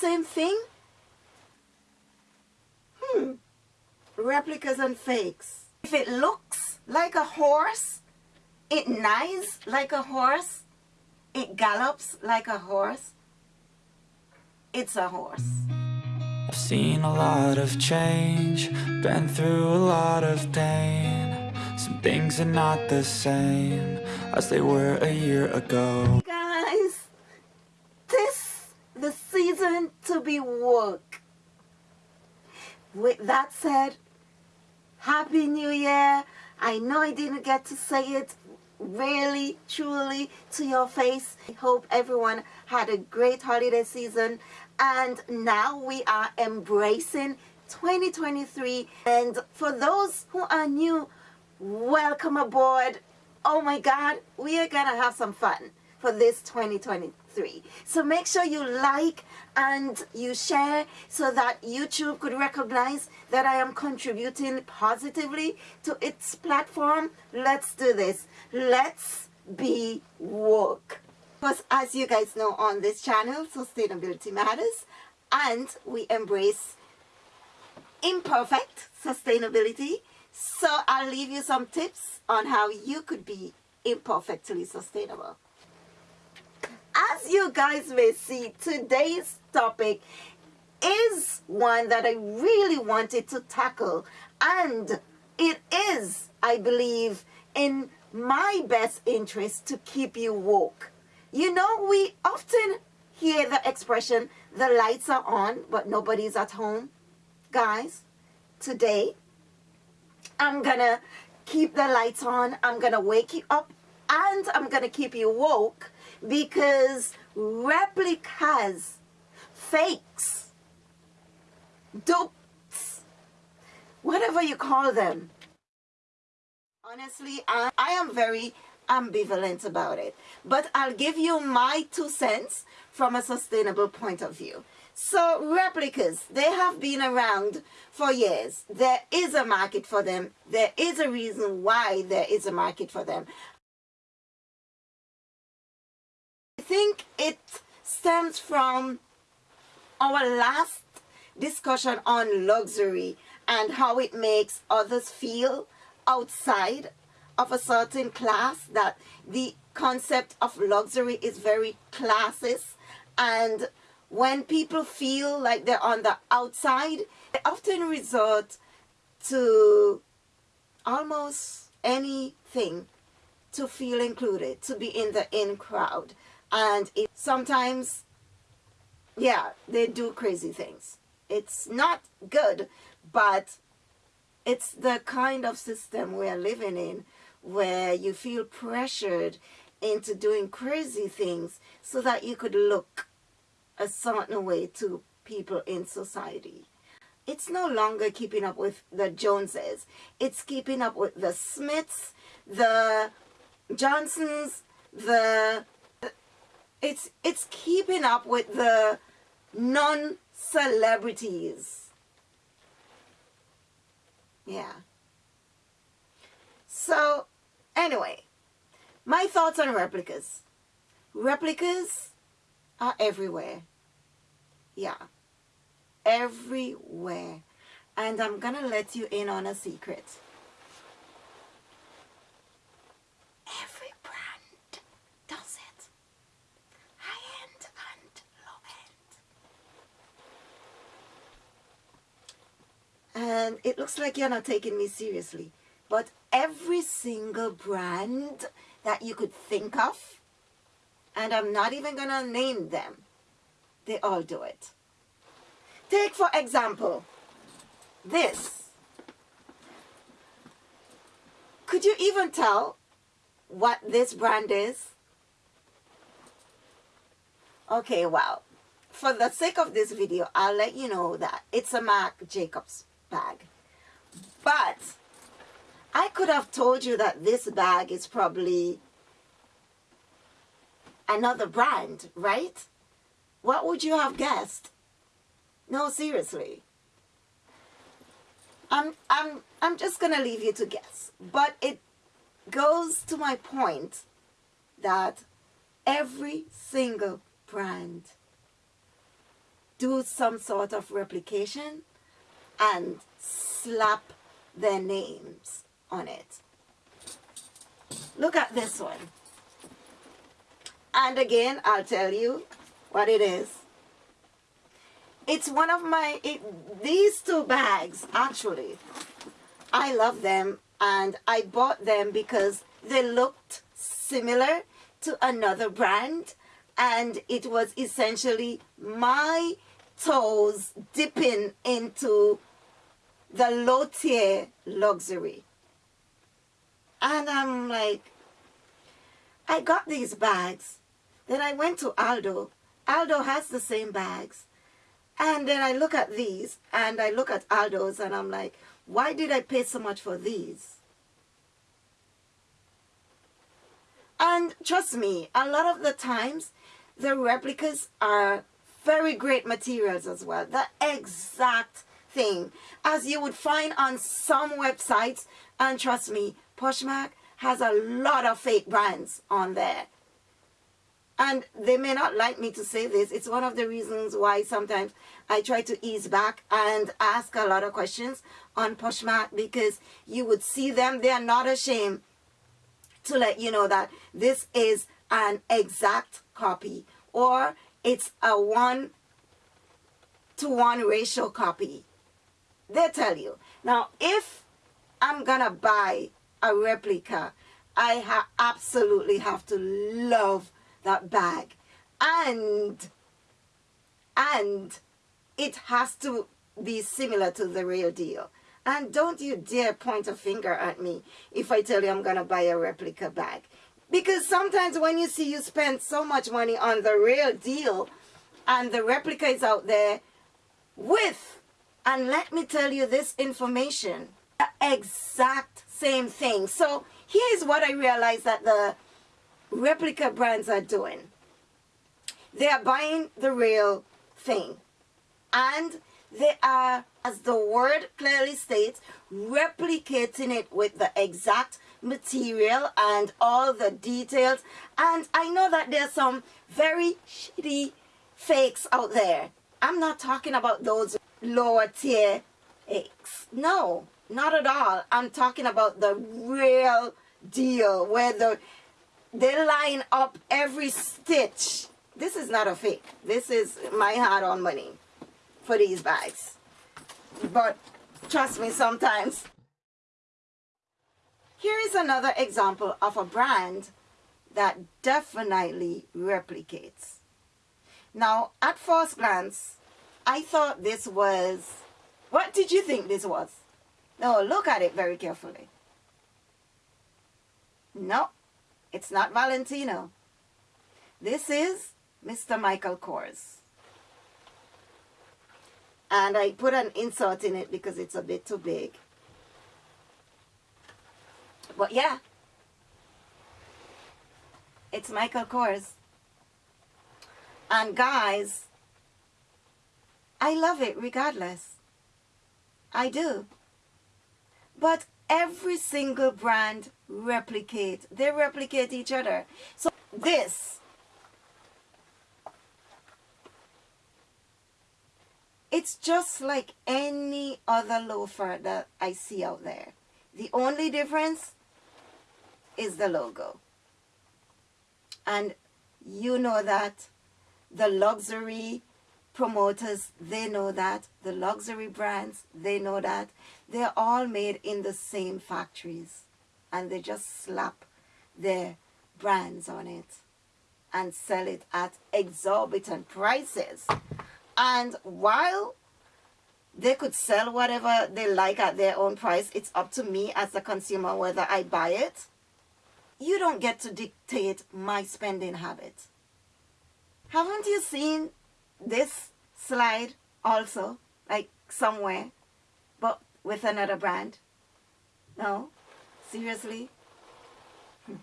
same thing? Hmm. Replicas and fakes. If it looks like a horse, it neighs like a horse, it gallops like a horse, it's a horse. I've seen a lot of change, been through a lot of pain. Some things are not the same as they were a year ago. Guys, this the season to be woke. With that said, Happy New Year. I know I didn't get to say it really, truly to your face. I hope everyone had a great holiday season. And now we are embracing 2023. And for those who are new, welcome aboard. Oh my God, we are to have some fun for this 2023. So make sure you like and you share so that YouTube could recognize that I am contributing positively to its platform. Let's do this. Let's be woke. Because as you guys know on this channel, sustainability matters and we embrace imperfect sustainability. So I'll leave you some tips on how you could be imperfectly sustainable. As you guys may see, today's topic is one that I really wanted to tackle and it is, I believe, in my best interest to keep you woke. You know, we often hear the expression, the lights are on, but nobody's at home. Guys, today, I'm gonna keep the lights on, I'm gonna wake you up, and I'm gonna keep you woke because replicas, fakes, dupes, whatever you call them, honestly, I, I am very ambivalent about it. But I'll give you my two cents from a sustainable point of view. So replicas, they have been around for years. There is a market for them. There is a reason why there is a market for them. Think it stems from our last discussion on luxury and how it makes others feel outside of a certain class that the concept of luxury is very classist and when people feel like they're on the outside they often resort to almost anything to feel included to be in the in crowd and it sometimes yeah they do crazy things it's not good but it's the kind of system we're living in where you feel pressured into doing crazy things so that you could look a certain way to people in society. It's no longer keeping up with the Joneses. It's keeping up with the Smiths, the Johnsons, the it's it's keeping up with the non-celebrities. Yeah. So, anyway, my thoughts on replicas. Replicas are everywhere. Yeah. Everywhere. And I'm to let you in on a secret. Every brand does it. High-end and low-end. And it looks like you're not taking me seriously. But every single brand that you could think of, and I'm not even to name them, they all do it. Take, for example, this. Could you even tell what this brand is? Okay, well, for the sake of this video, I'll let you know that it's a Marc Jacobs bag. But I could have told you that this bag is probably another brand, right? What would you have guessed? No, seriously. I'm, I'm, I'm just going to leave you to guess. But it goes to my point that every single brand do some sort of replication and slap their names on it. Look at this one. And again, I'll tell you what it is. It's one of my, it, these two bags, actually, I love them and I bought them because they looked similar to another brand and it was essentially my toes dipping into the low tier luxury. And I'm like, I got these bags. Then I went to Aldo. Aldo has the same bags. And then I look at these and I look at Aldo's and I'm like, why did I pay so much for these? And trust me, a lot of the times, the replicas are very great materials as well. The exact thing. As you would find on some websites, and trust me, Poshmark has a lot of fake brands on there. And they may not like me to say this. It's one of the reasons why sometimes I try to ease back and ask a lot of questions on Poshmark because you would see them. They are not ashamed to let you know that this is an exact copy or it's a one to one ratio copy. They tell you. Now, if I'm going to buy a replica, I ha absolutely have to love that bag. And, and it has to be similar to the real deal. And don't you dare point a finger at me if I tell you I'm going to buy a replica bag. Because sometimes when you see you spend so much money on the real deal and the replica is out there with, and let me tell you this information, the exact same thing. So here's what I realized that the replica brands are doing. They are buying the real thing. And they are, as the word clearly states, replicating it with the exact material and all the details. And I know that there's some very shitty fakes out there. I'm not talking about those lower tier fakes. No, not at all. I'm talking about the real deal where the they line up every stitch. This is not a fake. This is my hard-on money for these bags. But trust me, sometimes. Here is another example of a brand that definitely replicates. Now, at first glance, I thought this was... What did you think this was? No, look at it very carefully. No, it's not Valentino. This is Mr. Michael Kors. And I put an insert in it because it's a bit too big. But yeah, it's Michael Kors. And guys, I love it regardless. I do. But every single brand replicate. They replicate each other. So this, it's just like any other loafer that I see out there. The only difference is the logo. And you know that the luxury promoters, they know that. The luxury brands, they know that. They're all made in the same factories. And they just slap their brands on it and sell it at exorbitant prices. And while they could sell whatever they like at their own price, it's up to me as a consumer whether I buy it. You don't get to dictate my spending habits. Haven't you seen this slide also, like somewhere, but with another brand? No? Seriously? Hmm.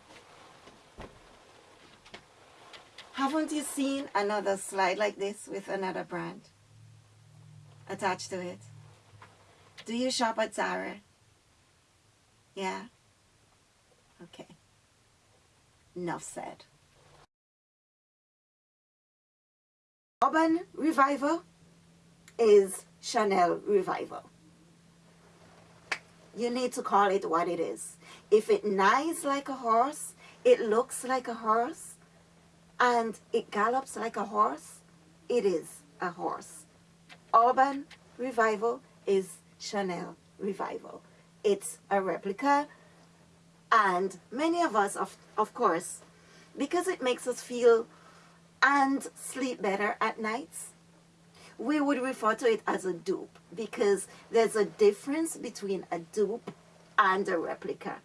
Haven't you seen another slide like this with another brand attached to it? Do you shop at Zara? Yeah? Okay. Enough said. Urban Revivo is Chanel Revival. You need to call it what it is. If it neighs like a horse, it looks like a horse, and it gallops like a horse, it is a horse. Urban Revivo is Chanel Revival. It's a replica, and many of us, of, of course, because it makes us feel and sleep better at nights, we would refer to it as a dupe because there's a difference between a dupe and a replica.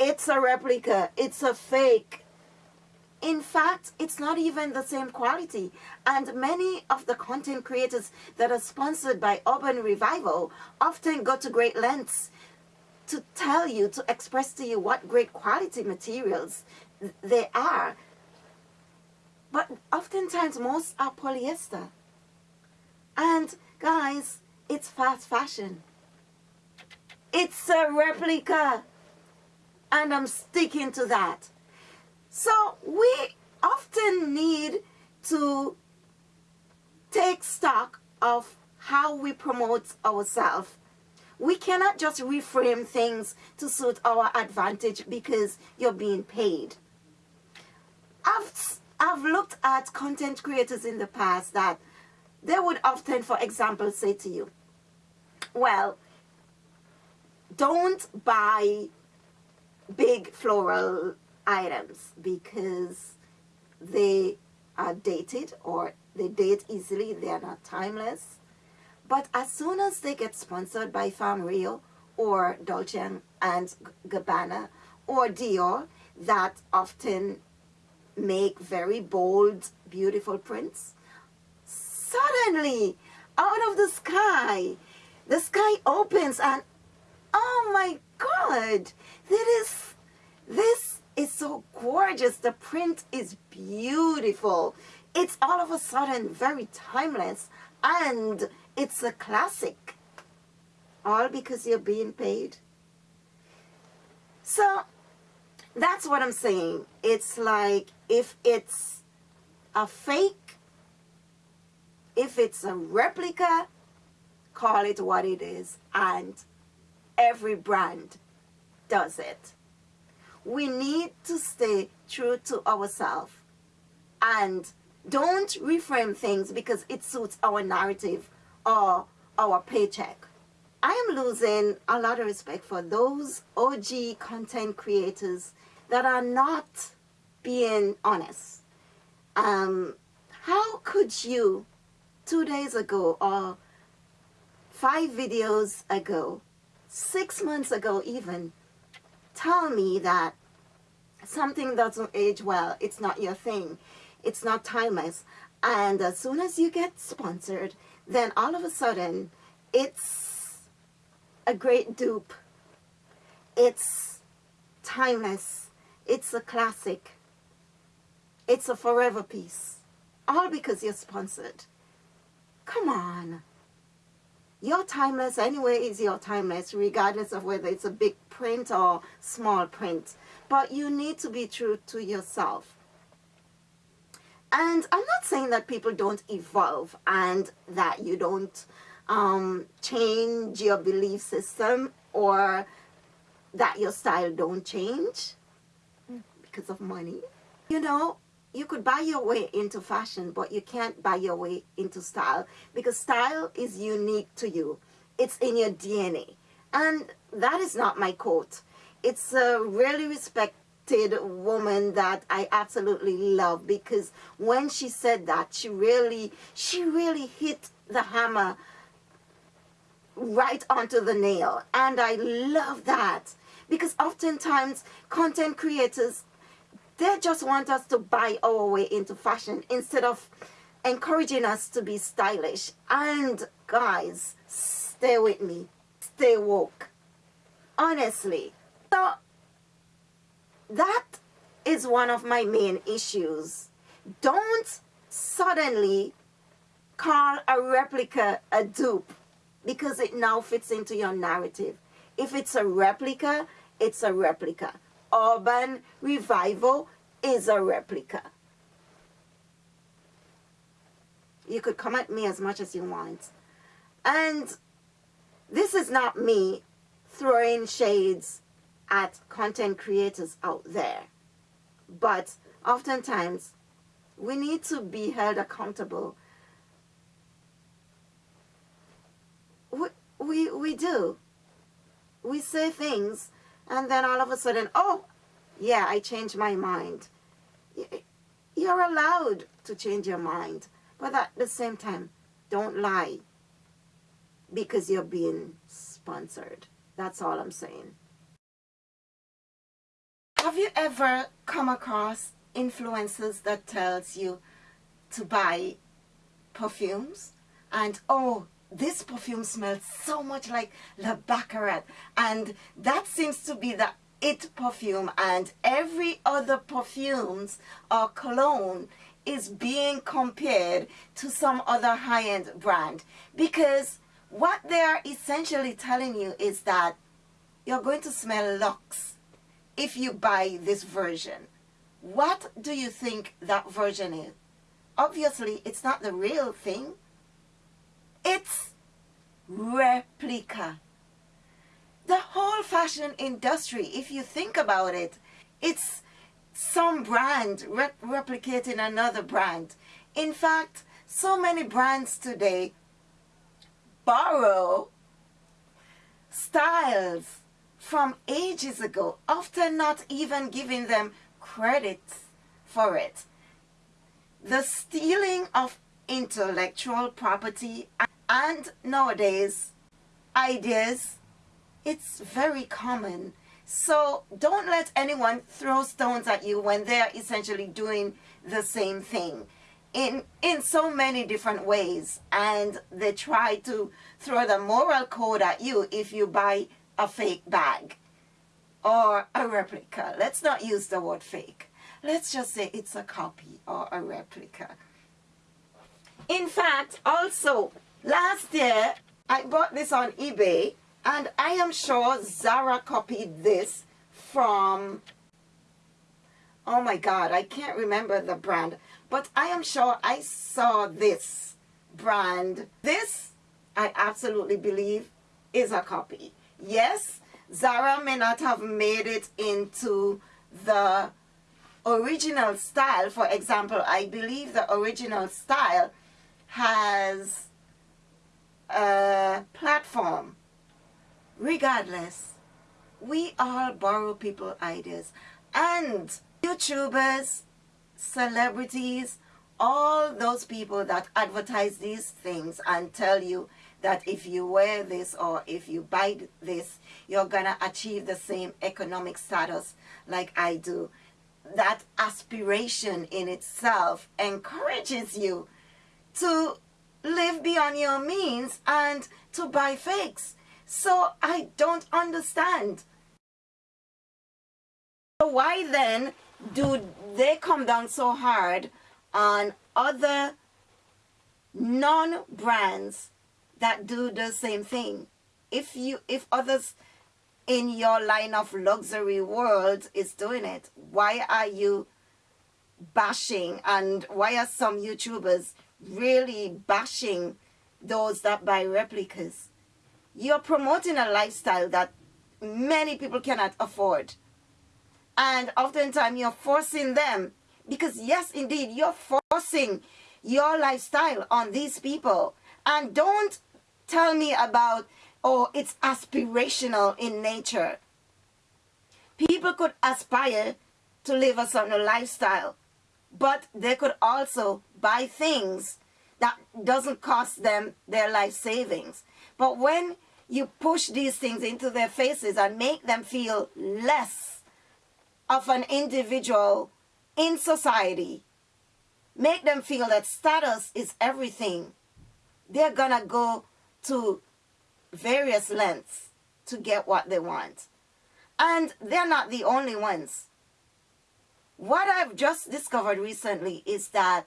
It's a replica, it's a fake. In fact, it's not even the same quality. And many of the content creators that are sponsored by Urban Revivo often go to great lengths to tell you, to express to you what great quality materials they are. But oftentimes, most are polyester. And guys, it's fast fashion. It's a replica. And I'm sticking to that. So we often need to take stock of how we promote ourselves. We cannot just reframe things to suit our advantage because you're being paid. I've, I've looked at content creators in the past that they would often, for example, say to you, well, don't buy big floral items because they are dated or they date easily, they are not timeless. But as soon as they get sponsored by Farm Rio or Dolce and Gabbana or Dior, that often make very bold, beautiful prints, suddenly out of the sky the sky opens and oh my god this this is so gorgeous. The print is beautiful. It's all of a sudden very timeless and it's a classic. All because you're being paid. So that's what I'm saying it's like if it's a fake if it's a replica, call it what it is. And every brand does it. We need to stay true to ourselves and don't reframe things because it suits our narrative or our paycheck. I am losing a lot of respect for those OG content creators that are not being honest. Um, how could you two days ago or five videos ago, six months ago even, tell me that something doesn't age well, it's not your thing, it's not timeless. And as soon as you get sponsored, then all of a sudden, it's a great dupe. It's timeless. It's a classic. It's a forever piece. All because you're sponsored. Come on. Your timeless anyway is your timeless regardless of whether it's a big print or small print. But you need to be true to yourself. And I'm not saying that people don't evolve and that you don't um, change your belief system or that your style don't change because of money. You know, you could buy your way into fashion, but you can't buy your way into style because style is unique to you. It's in your DNA. And that is not my quote. It's a really respected woman that I absolutely love because when she said that, she really, she really hit the hammer right onto the nail. And I love that because oftentimes content creators they just want us to buy our way into fashion instead of encouraging us to be stylish. And guys, stay with me. Stay woke. Honestly. So, that is one of my main issues. Don't suddenly call a replica a dupe because it now fits into your narrative. If it's a replica, it's a replica urban revivo is a replica. You could come at me as much as you want. And this is not me throwing shades at content creators out there. But oftentimes, we need to be held accountable. We, we, we do. We say things and then all of a sudden, oh, yeah, I changed my mind. You're allowed to change your mind. But at the same time, don't lie because you're being sponsored. That's all I'm saying. Have you ever come across influencers that tells you to buy perfumes and oh this perfume smells so much like La Baccarat and that seems to be the it perfume and every other perfumes or cologne is being compared to some other high-end brand because what they are essentially telling you is that you're going to smell luxe if you buy this version. What do you think that version is? Obviously, it's not the real thing. It's replica. The whole fashion industry, if you think about it, it's some brand re replicating another brand. In fact, so many brands today borrow styles from ages ago, often not even giving them credit for it. The stealing of intellectual property and nowadays ideas, it's very common. So don't let anyone throw stones at you when they're essentially doing the same thing. In in so many different ways. And they try to throw the moral code at you if you buy a fake bag or a replica. Let's not use the word fake. Let's just say it's a copy or a replica. In fact also last year I bought this on eBay and I am sure Zara copied this from oh my god I can't remember the brand but I am sure I saw this brand. This, I absolutely believe, is a copy. Yes, Zara may not have made it into the original style. For example, I believe the original style has a platform. Regardless, we all borrow people ideas. And YouTubers celebrities, all those people that advertise these things and tell you that if you wear this or if you buy this, you're going to achieve the same economic status like I do. That aspiration in itself encourages you to live beyond your means and to buy fakes. So I don't understand. So why then do they come down so hard on other non-brands that do the same thing if you if others in your line of luxury world is doing it why are you bashing and why are some youtubers really bashing those that buy replicas. You're promoting a lifestyle that many people cannot afford. And oftentimes you're forcing them because yes indeed you're forcing your lifestyle on these people. And don't tell me about oh it's aspirational in nature. People could aspire to live a certain lifestyle but they could also buy things that doesn't cost them their life savings but when you push these things into their faces and make them feel less of an individual in society, make them feel that status is everything, they're to go to various lengths to get what they want. And they're not the only ones. What I've just discovered recently is that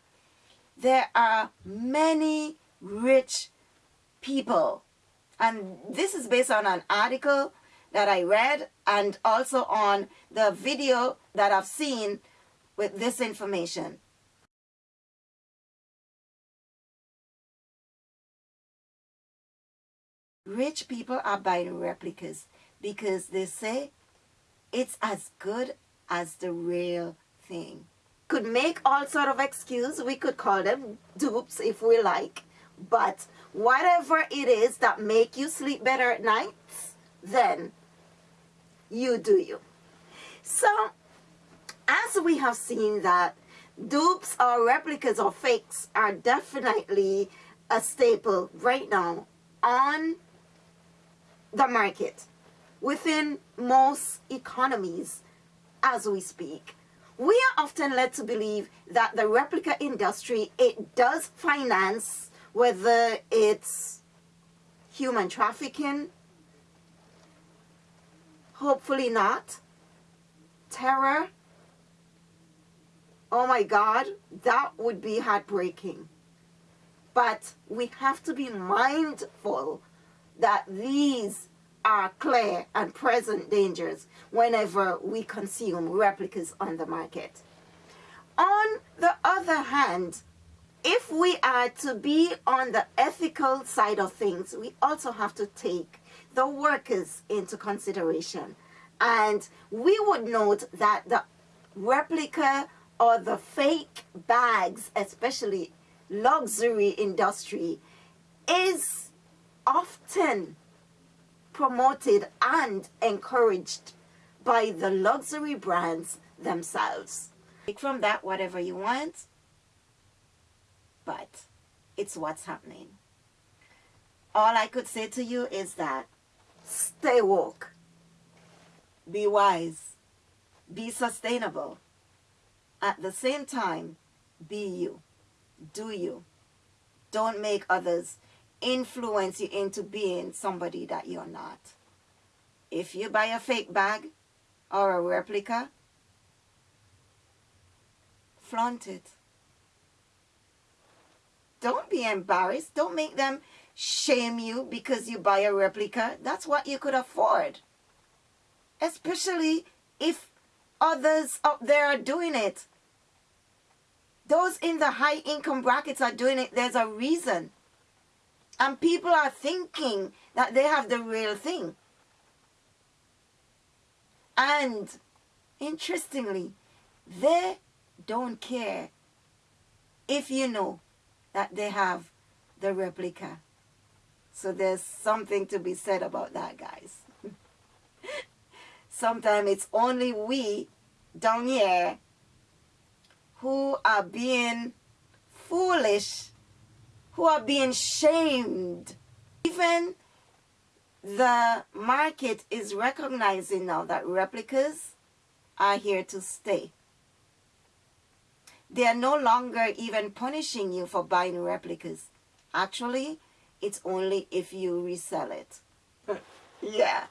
there are many rich people. And this is based on an article that I read and also on the video that I've seen with this information. Rich people are buying replicas because they say it's as good as the real thing. Could make all sort of excuse. We could call them dupes if we like. But whatever it is that make you sleep better at night, then you do you. So, as we have seen that dupes or replicas or fakes are definitely a staple right now on the market within most economies as we speak. We are often led to believe that the replica industry, it does finance whether it's human trafficking, hopefully not, terror, oh my God, that would be heartbreaking. But we have to be mindful that these are clear and present dangers whenever we consume replicas on the market. On the other hand, if we are to be on the ethical side of things, we also have to take the workers into consideration. And we would note that the replica or the fake bags, especially luxury industry, is often promoted and encouraged by the luxury brands themselves. Take from that whatever you want, but it's what's happening. All I could say to you is that stay woke, be wise, be sustainable. At the same time, be you, do you. Don't make others influence you into being somebody that you're not. If you buy a fake bag or a replica, flaunt it. Don't be embarrassed. Don't make them shame you because you buy a replica. That's what you could afford. Especially if others up there are doing it. Those in the high income brackets are doing it. There's a reason. And people are thinking that they have the real thing. And interestingly, they don't care if you know that they have the replica. So there's something to be said about that, guys. Sometimes it's only we down here who are being foolish who are being shamed. Even the market is recognizing now that replicas are here to stay. They are no longer even punishing you for buying replicas. Actually, it's only if you resell it. yeah.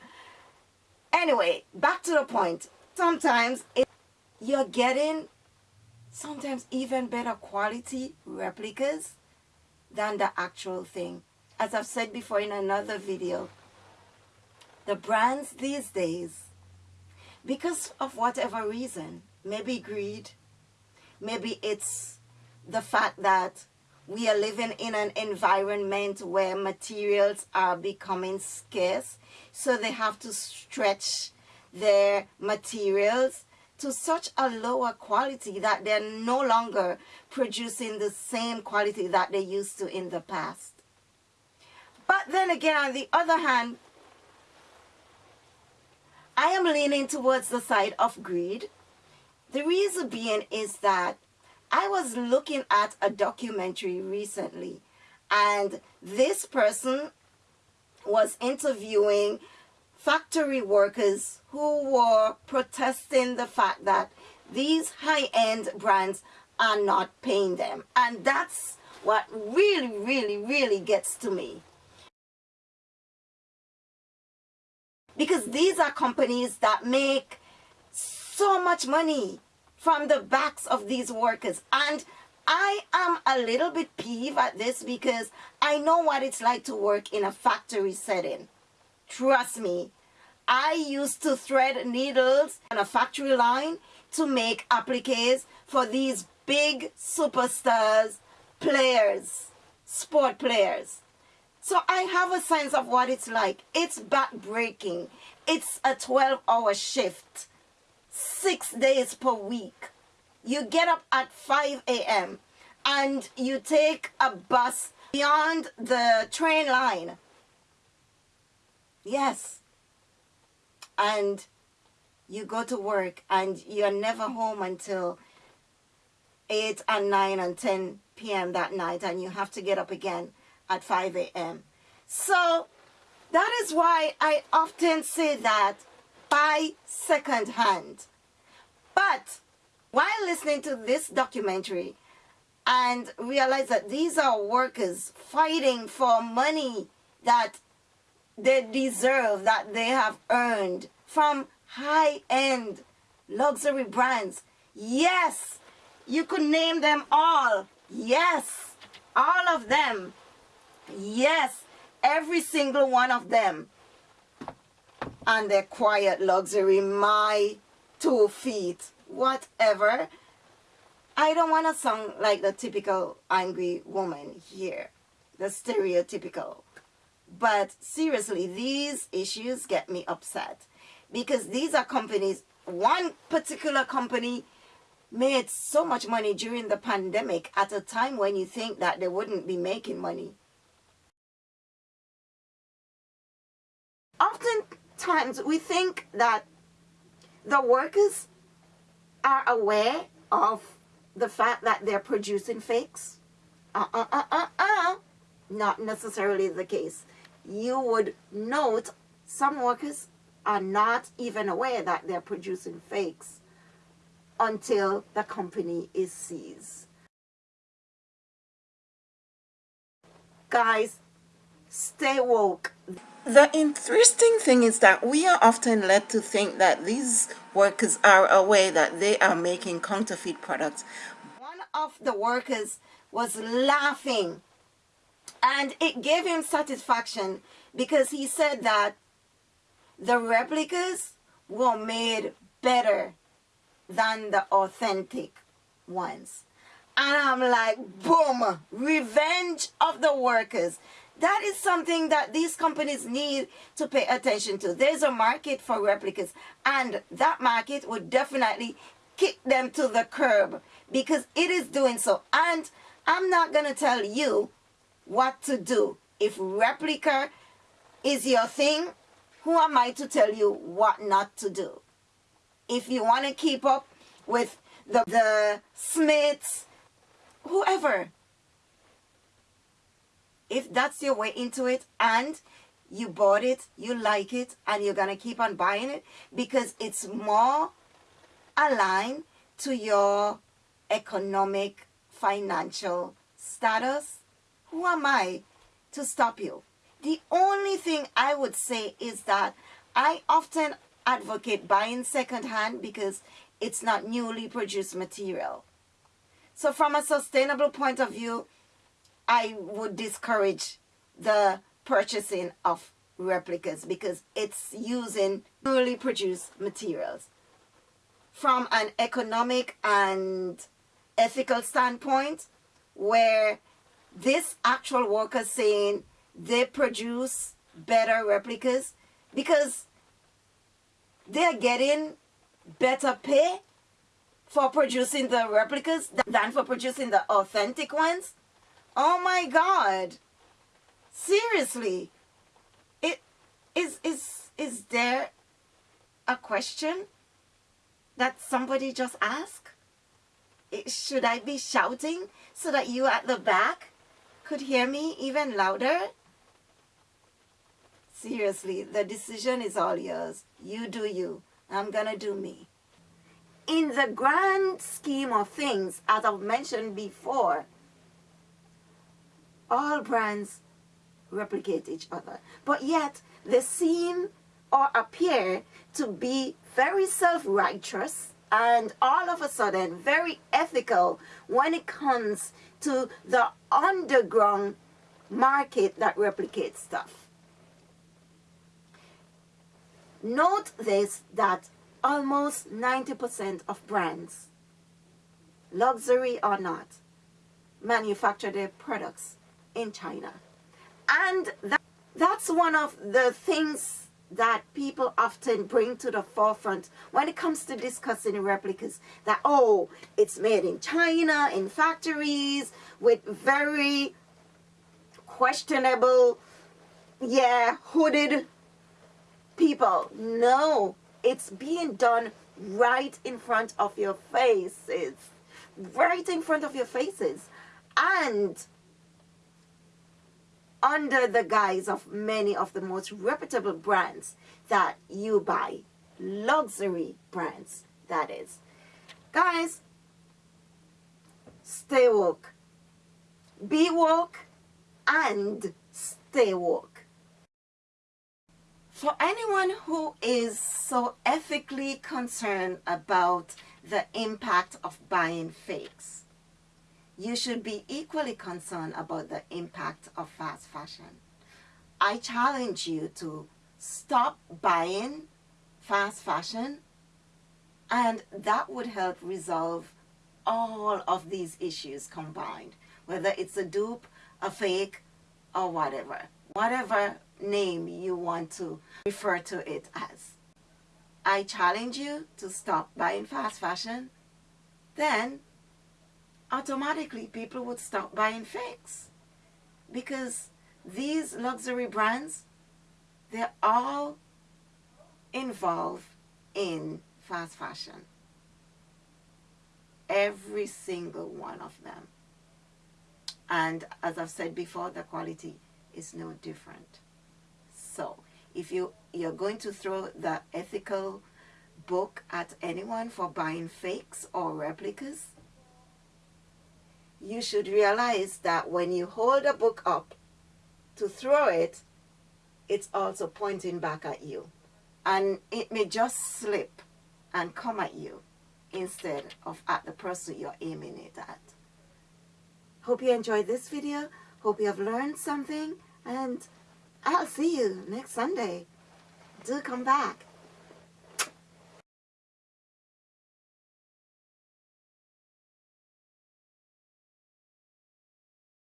Anyway, back to the point. Sometimes it, you're getting sometimes even better quality replicas than the actual thing. As I've said before in another video, the brands these days, because of whatever reason, maybe greed, maybe it's the fact that we are living in an environment where materials are becoming scarce, so they have to stretch their materials to such a lower quality that they're no longer producing the same quality that they used to in the past. But then again, on the other hand, I am leaning towards the side of greed. The reason being is that I was looking at a documentary recently and this person was interviewing factory workers who were protesting the fact that these high-end brands are not paying them. And that's what really, really, really gets to me. Because these are companies that make so much money from the backs of these workers. And I am a little bit peeved at this because I know what it's like to work in a factory setting. Trust me, I used to thread needles on a factory line to make appliques for these big superstars, players, sport players. So I have a sense of what it's like. It's backbreaking. It's a 12 hour shift, six days per week. You get up at 5 a.m. and you take a bus beyond the train line. Yes. And you go to work and you're never home until 8 and 9 and 10 p.m. that night and you have to get up again at 5 a.m. So that is why I often say that buy second hand. But while listening to this documentary and realize that these are workers fighting for money that they deserve, that they have earned from high-end luxury brands. Yes, you could name them all. Yes, all of them. Yes, every single one of them. And their quiet luxury, my two feet, whatever. I don't want to sound like the typical angry woman here, the stereotypical. But seriously, these issues get me upset because these are companies, one particular company made so much money during the pandemic at a time when you think that they wouldn't be making money. Oftentimes we think that the workers are aware of the fact that they're producing fakes. Uh-uh-uh-uh-uh. Not necessarily the case. You would note some workers are not even aware that they're producing fakes until the company is seized. Guys, stay woke. The interesting thing is that we are often led to think that these workers are aware that they are making counterfeit products. One of the workers was laughing and it gave him satisfaction because he said that the replicas were made better than the authentic ones. And I'm like, boom, revenge of the workers. That is something that these companies need to pay attention to. There's a market for replicas and that market would definitely kick them to the curb because it is doing so. And I'm not going to tell you what to do. If replica is your thing, who am I to tell you what not to do? If you want to keep up with the, the Smiths, whoever, if that's your way into it and you bought it, you like it, and you're going to keep on buying it because it's more aligned to your economic, financial status, who am I to stop you? The only thing I would say is that I often advocate buying secondhand because it's not newly produced material. So from a sustainable point of view, I would discourage the purchasing of replicas because it's using newly produced materials. From an economic and ethical standpoint, where this actual worker saying they produce better replicas because they're getting better pay for producing the replicas than for producing the authentic ones Oh my God. Seriously. It is is is there a question that somebody just asked? It, should I be shouting so that you at the back could hear me even louder? Seriously, the decision is all yours. You do you. I'm gonna do me. In the grand scheme of things, as I've mentioned before, all brands replicate each other. But yet, they seem or appear to be very self-righteous and all of a sudden very ethical when it comes to the underground market that replicates stuff. Note this that almost 90% of brands, luxury or not, manufacture their products in China. And that, that's one of the things that people often bring to the forefront when it comes to discussing replicas that oh it's made in China in factories with very questionable yeah hooded people. No it's being done right in front of your faces. Right in front of your faces. And under the guise of many of the most reputable brands that you buy. Luxury brands, that is. Guys, stay woke. Be woke and stay woke. For anyone who is so ethically concerned about the impact of buying fakes, you should be equally concerned about the impact of fast fashion. I challenge you to stop buying fast fashion and that would help resolve all of these issues combined, whether it's a dupe, a fake, or whatever. Whatever name you want to refer to it as. I challenge you to stop buying fast fashion, then automatically people would stop buying fakes. Because these luxury brands they're all involved in fast fashion. Every single one of them. And as I've said before the quality is no different. So if you you're going to throw the ethical book at anyone for buying fakes or replicas you should realize that when you hold a book up to throw it, it's also pointing back at you. And it may just slip and come at you instead of at the person you're aiming it at. Hope you enjoyed this video. Hope you have learned something. And I'll see you next Sunday. Do come back.